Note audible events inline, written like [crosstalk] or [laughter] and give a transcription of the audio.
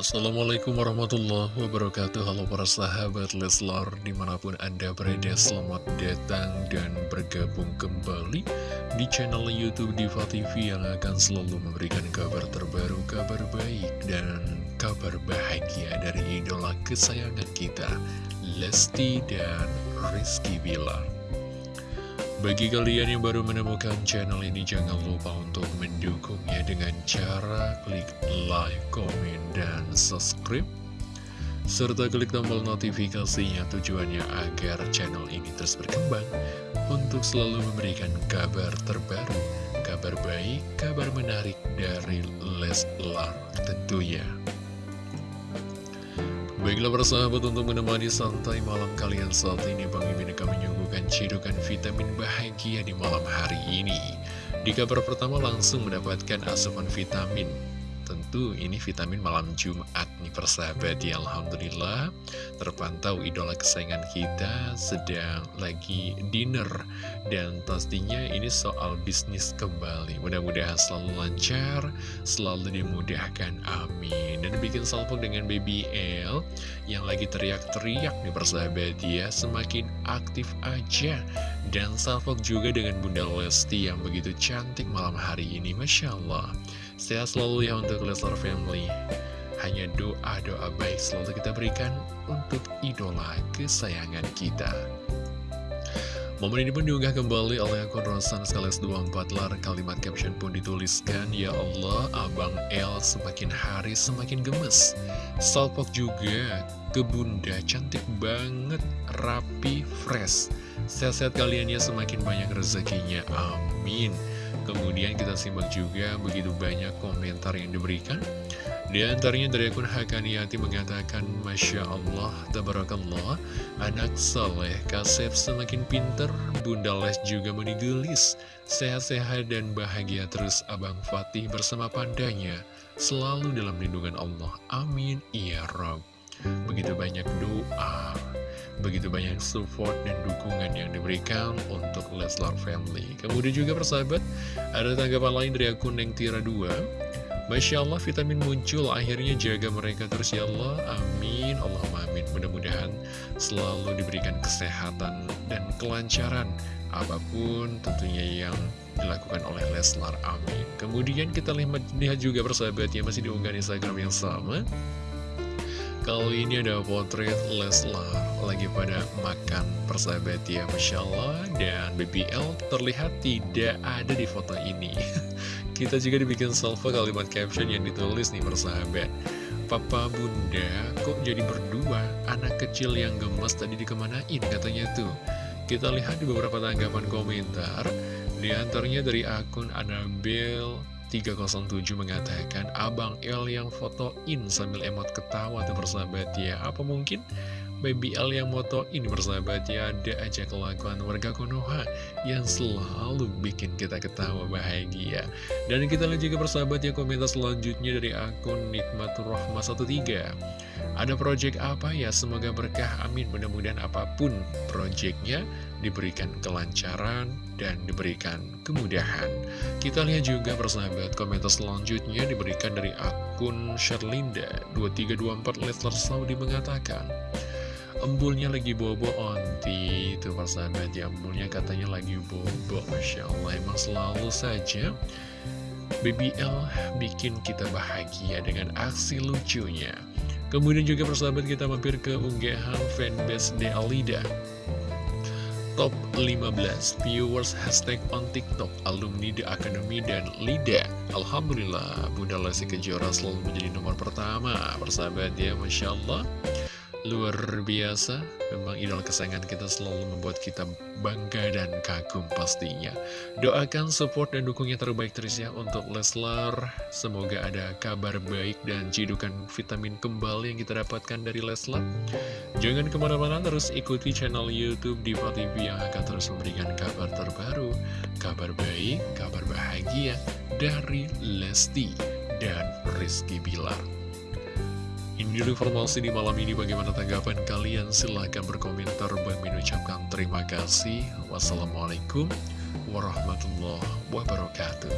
Assalamualaikum warahmatullahi wabarakatuh. Halo para sahabat Leslar Di mana pun anda berada selamat datang dan bergabung kembali Di channel Youtube Diva TV Yang akan selalu memberikan kabar terbaru Kabar baik dan kabar bahagia Dari idola kesayangan kita Lesti dan Rizky Bilar bagi kalian yang baru menemukan channel ini, jangan lupa untuk mendukungnya dengan cara klik like, komen, dan subscribe. Serta klik tombol notifikasinya tujuannya agar channel ini terus berkembang untuk selalu memberikan kabar terbaru, kabar baik, kabar menarik dari Leslar tentunya. Baiklah persahabat untuk menemani santai malam kalian saat ini Bang Mimin akan menyuguhkan cidukan vitamin bahagia di malam hari ini. Di kabar pertama langsung mendapatkan asupan vitamin tentu ini vitamin malam Jumat nih persahabat ya Alhamdulillah terpantau idola kesayangan kita sedang lagi dinner. Dan pastinya ini soal bisnis kembali. Mudah-mudahan selalu lancar selalu dimudahkan. Amin. Dan bikin salpok dengan baby L yang lagi teriak-teriak nih persahabat ya semakin aktif aja. Dan salpok juga dengan Bunda Lesti yang begitu cantik malam hari ini. Masya Allah Sehat selalu ya untuk Leslar Family. Hanya doa-doa baik selalu kita berikan untuk idola kesayangan kita. Momen ini pun diunggah kembali oleh akun Rosan Skales 24 lar Kalimat caption pun dituliskan Ya Allah, Abang El semakin hari semakin gemes. Salpok juga ke bunda cantik banget, rapi, fresh. Sehat-sehat kalian ya semakin banyak rezekinya, amin Kemudian kita simak juga begitu banyak komentar yang diberikan. Di antaranya dari akun Hakaniati mengatakan Masya Allah, Tabarakallah Anak soleh, Kasep semakin pinter Bunda Les juga menigelis Sehat-sehat dan bahagia terus Abang Fatih bersama pandanya Selalu dalam lindungan Allah. Amin Ya Rabb Begitu banyak doa Begitu banyak support dan dukungan yang diberikan untuk Leslar Family. Kemudian juga persahabat, ada tanggapan lain dari akun Neng Tira 2. Masya Allah vitamin muncul, akhirnya jaga mereka terus ya Allah, amin, Allah amin. Mudah-mudahan selalu diberikan kesehatan dan kelancaran apa pun tentunya yang dilakukan oleh Leslar, amin. Kemudian kita lihat juga persahabat yang masih diunggah di Instagram yang sama. Kali ini ada potret Leslar lagi pada makan persahabat ya Masya Allah. Dan BBL terlihat tidak ada di foto ini. [laughs] Kita juga dibikin salvo kalimat caption yang ditulis nih persahabat. Papa bunda kok jadi berdua? Anak kecil yang gemes tadi dikemanain katanya tuh. Kita lihat di beberapa tanggapan komentar. Di antaranya dari akun Annabelle 307 mengatakan Abang L yang fotoin sambil emot ketawa tuh persahabat ya. Apa mungkin Baby L yang motoin persahabat ya Ada aja kelakuan warga Konoha Yang selalu bikin kita ketawa bahagia. Dan kita lihat juga persahabat ya komentar selanjutnya dari akun Nikmatur Rahma 13 Ada project apa ya? Semoga berkah amin. Mudah-mudahan apa pun projectnya diberikan kelancaran dan diberikan kemudahan. Kita lihat juga persahabat komentar selanjutnya diberikan dari akun Sherlinda 2324 Leslar Saudi mengatakan Embulnya lagi bobo onti. Itu persahabat ya embulnya katanya lagi bobo. Masya Allah emang selalu saja BBL bikin kita bahagia dengan aksi lucunya. Kemudian juga persahabat kita mampir ke unggahan fanbase De Alida Top 15 viewers hashtag on TikTok Alumni The Academy dan Lida. Alhamdulillah Bunda Lesti Kejora selalu menjadi nomor pertama Persahabat ya Masya Allah Luar biasa, memang idol kesayangan kita selalu membuat kita bangga dan kagum pastinya. Doakan support dan dukungnya terbaik terus ya untuk Leslar. Semoga ada kabar baik dan cidukan vitamin kembali yang kita dapatkan dari Leslar. Jangan ke mana-mana terus ikuti channel Youtube Diva TV yang akan terus memberikan kabar terbaru, kabar baik, kabar bahagia dari Lesti dan Rizky Bilar. Dulu informasi di malam ini bagaimana tanggapan kalian? Silahkan berkomentar. Dan mengucapkan terima kasih. Wassalamualaikum warahmatullahi wabarakatuh